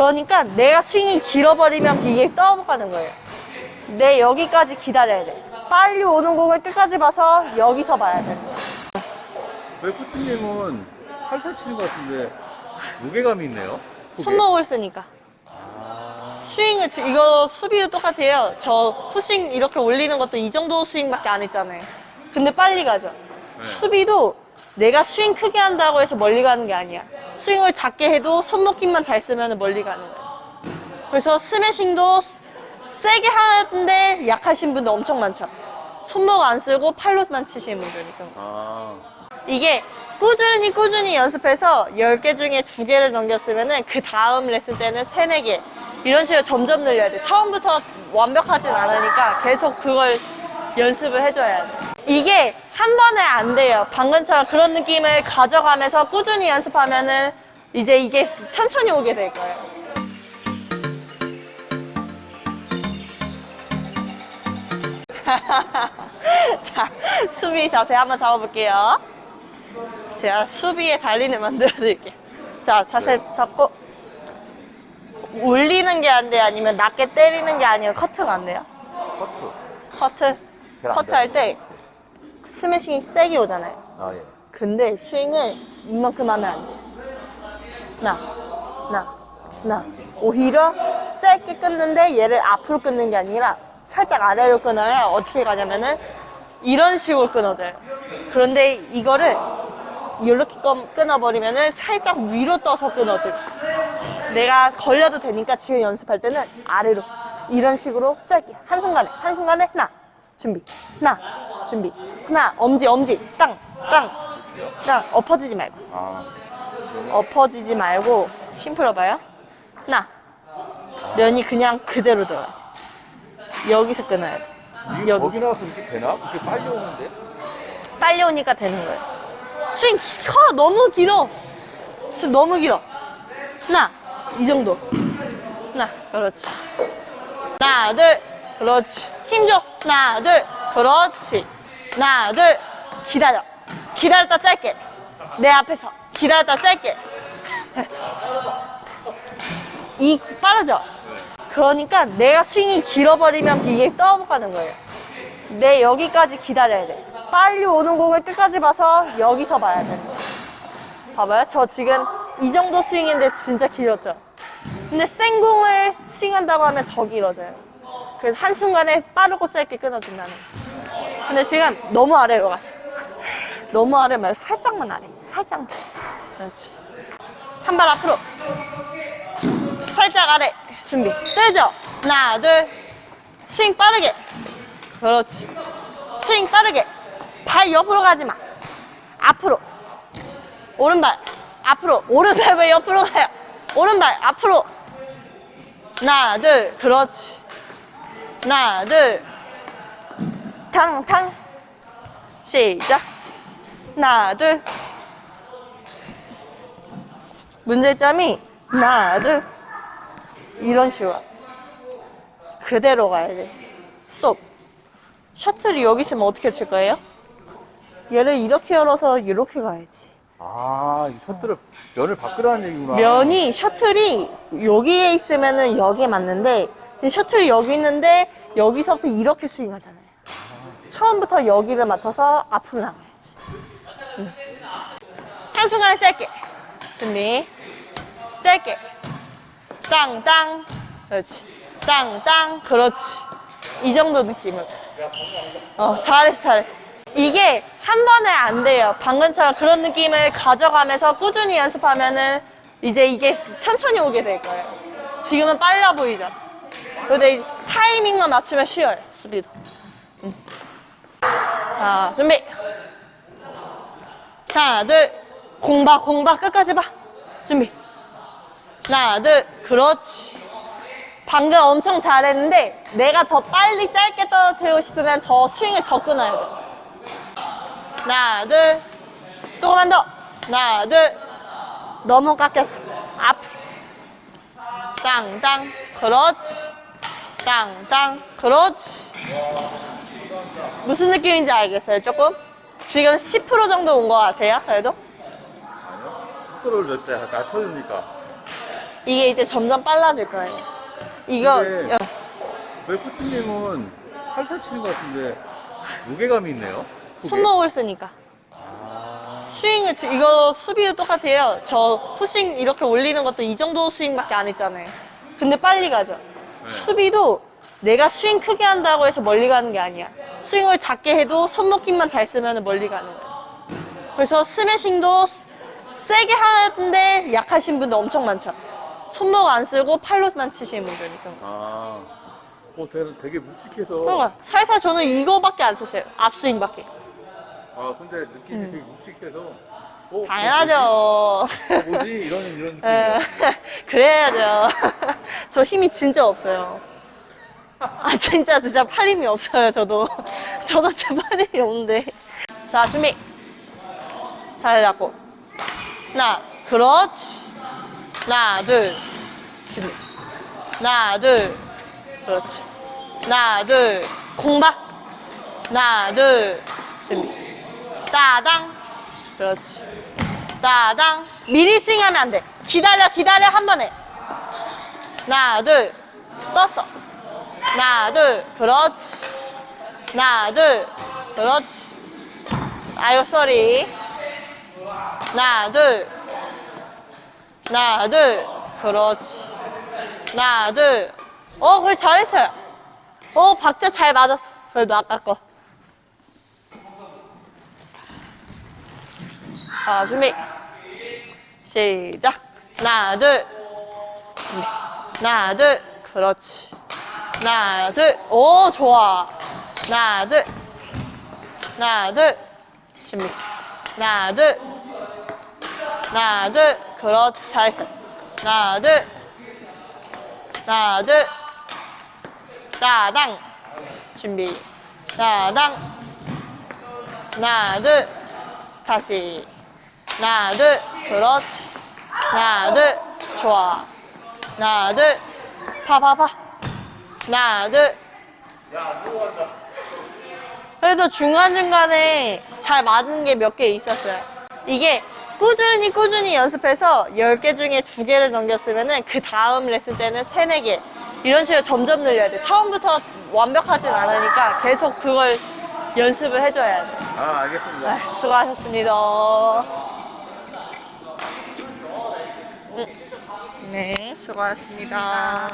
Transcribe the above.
그러니까 내가 스윙이 길어버리면 이게 떠가는 거예요. 내 여기까지 기다려야 돼. 빨리 오는 공을 끝까지 봐서 여기서 봐야 돼. 왜 코치님은 살살 치는 것 같은데 무게감이 있네요? 속에? 손목을 쓰니까. 아, 스윙을 지- 이거 수비도 똑같아요. 저 푸싱 이렇게 올리는 것도 이 정도 스윙밖에 안 했잖아요. 근데 빨리 가죠. 네. 수비도 내가 스윙 크게 한다고 해서 멀리 가는 게 아니야. 스윙을 작게 해도 손목 힘만 잘 쓰면 멀리 가는 거야. 그래서 스매싱도 스- 세게 하는데 약하신 분도 엄청 많죠. 손목 안 쓰고 팔로만 치시는 분들이니까. 아, 이게 꾸준히 꾸준히 연습해서 10개 중에 2개를 넘겼으면은 그 다음 레슨 때는 3, 4개 이런 식으로 점점 늘려야 돼 처음부터 완벽하진 않으니까 계속 그걸 연습을 해줘야 돼 이게 한 번에 안 돼요 방금처럼 그런 느낌을 가져가면서 꾸준히 연습하면 은 이제 이게 천천히 오게 될 거예요 자 수비 자세 한번 잡아볼게요 제가 수비의 달린을 만들어 드릴게요. 자, 자세 잡고 올리는 게 안 돼요? 아니면 낮게 때리는 게 아니고 커트가 안 돼요? 커트. 커트. 커트 할 때 스매싱이 세게 오잖아요. 아, 예. 근데 스윙을 이만큼 하면 안 돼요. 나, 나, 나. 오히려 짧게 끊는데 얘를 앞으로 끊는 게 아니라 살짝 아래로 끊어야 어떻게 가냐면은 이런 식으로 끊어져요. 그런데 이거를 이렇게 끊- 끊어버리면은 살짝 위로 떠서 끊어져. 내가 걸려도 되니까 지금 연습할 때는 아래로 이런 식으로 짧게 한순간에 한순간에 하나 준비 하나 준비. 하나 엄지 엄지. 땅 땅 땅 엎어지지 말고. 아, 엎어지지 말고 힘 풀어봐요. 하나. 면이 그냥 그대로 들어가요. 여기서 끊어야 돼. 이게 여기서. 거기 나와서 이렇게 되나? 이렇게 빨리 오는데? 빨리 오니까 되는 거예요. 스윙 커 너무 길어. 스윙 너무 길어. 하나 이 정도. 하나 그렇지. 하나 둘 그렇지. 힘줘. 하나 둘 그렇지 하나 둘 기다려 기다렸다 짧게 내 앞에서 기다렸다 짧게 이 빠르죠 그러니까 내가 스윙이 길어버리면 이게 떠가는 거예요 내 여기까지 기다려야 돼. 빨리 오는 공을 끝까지 봐서 여기서 봐야 돼. 봐봐요. 저 지금 이 정도 스윙인데 진짜 길었죠. 근데 생 공을 스윙한다고 하면 더 길어져요. 그래서 한순간에 빠르고 짧게 끊어진다는 거. 근데 지금 너무 아래로 갔어. 너무 아래 말고 살짝만 아래. 살짝만. 그렇지. 한 발 앞으로. 살짝 아래. 준비. 뜨죠? 하나, 둘. 스윙 빠르게. 그렇지. 스윙 빠르게. 발 옆으로 가지 마. 앞으로. 오른발. 앞으로. 오른발 왜 옆으로 가요? 오른발 앞으로. 하나, 둘. 그렇지. 하나, 둘. 탕탕. 시작. 하나, 둘. 문제점이 하나, 둘. 이런 식으로. 그대로 가야 돼. 스톱. 셔틀이 여기 있으면 어떻게 칠 거예요? 얘를 이렇게 열어서 이렇게 가야지. 아, 이 셔틀을 면을 바꾸라는 얘기구나. 면이 셔틀이 여기에 있으면은 여기에 맞는데 지금 셔틀이 여기 있는데 여기서부터 이렇게 스윙하잖아요. 처음부터 여기를 맞춰서 앞으로 나가야지. 응. 한 순간에 짧게. 준비. 짧게. 땅땅. 그렇지. 땅땅. 그렇지. 이 정도 느낌으로. 어, 잘했어, 잘했어. 이게 한 번에 안 돼요. 방금처럼 그런 느낌을 가져가면서 꾸준히 연습하면은 이제 이게 천천히 오게 될 거예요. 지금은 빨라 보이죠? 근데 이 타이밍만 맞추면 쉬워요, 수비도. 음. 자, 준비. 하나, 둘. 공봐, 공봐. 끝까지 봐. 준비. 하나, 둘. 그렇지. 방금 엄청 잘했는데 내가 더 빨리 짧게 떨어뜨리고 싶으면 더 스윙을 더 끊어야 돼. 하나, 둘. 조금만 더. 하나, 둘. 너무 깎였어. 앞으로. 땅땅. 그렇지. 땅땅. 그렇지. 무슨 느낌인지 알겠어요, 조금? 지금 10% 정도 온 것 같아요, 그래도? 아니요. 속도를 몇대 낮춰주니까. 이게 이제 점점 빨라질 거예요. 이거 어, 왜 코치님은 살살 치는 것 같은데 무게감이 있네요? 손목을 쓰니까. 아, 스윙을 지- 이거 수비도 똑같아요. 저 푸싱 이렇게 올리는 것도 이 정도 스윙밖에 안 했잖아요. 근데 빨리 가죠. 네. 수비도 내가 스윙 크게 한다고 해서 멀리 가는 게 아니야. 스윙을 작게 해도 손목 힘만 잘 쓰면 멀리 가는 거야. 그래서 스매싱도 스- 세게 하는데 약하신 분들 엄청 많죠. 손목 안 쓰고 팔로만 치시는 분들이니까. 아, 어, 되게, 되게 묵직해서. 그러니까 살살 저는 이거밖에 안 썼어요. 앞스윙밖에. 아, 근데 느낌이 음. 되게 묵직해서. 어, 당연하죠. 어, 뭐지? 이런, 이런 에, 느낌이야. 그래야죠. 저 힘이 진짜 없어요. 아, 진짜, 진짜 팔 힘이 없어요, 저도. 저도 진짜 팔 힘이 없는데. 자, 준비. 잘 잡고. 하나, 그렇지. 하나, 둘. 준비. 하나, 둘. 그렇지. 하나, 둘. 공박. 하나, 둘. 준비. 따당. 그렇지. 따당. 미리 스윙하면 안 돼. 기다려, 기다려, 한 번에. 하나, 둘. 떴어. 하나, 둘. 그렇지. 하나, 둘. 그렇지. 아유, 쏘리. 하나, 둘. 하나, 둘. 그렇지. 하나, 둘. 어, 그래, 잘했어요. 어, 박자 잘 맞았어. 그래도 아까 거. 자, 준비. 시작. 하나, 둘. 하나, 둘. 그렇지. 하나, 둘. 오, 좋아. 하나, 둘. 하나, 둘. 준비. 하나, 둘. 하나, 둘. 그렇지. 잘했어. 하나, 둘. 하나, 둘. 따당. 준비. 따당. 하나, 둘. 다시. 하나, 둘. 그렇지. 하나, 둘. 좋아. 하나, 둘. 파, 파, 파. 하나, 둘. 그래도 중간중간에 잘 맞는 게몇 개 있었어요. 이게 꾸준히 꾸준히 연습해서 10개 중에 2개를 넘겼으면은 그 다음 레슨 때는 3, 4개. 이런 식으로 점점 늘려야 돼. 처음부터 완벽하진 않으니까 계속 그걸 연습을 해줘야 돼. 아, 알겠습니다. 아, 수고하셨습니다. 음. 네, 수고하셨습니다.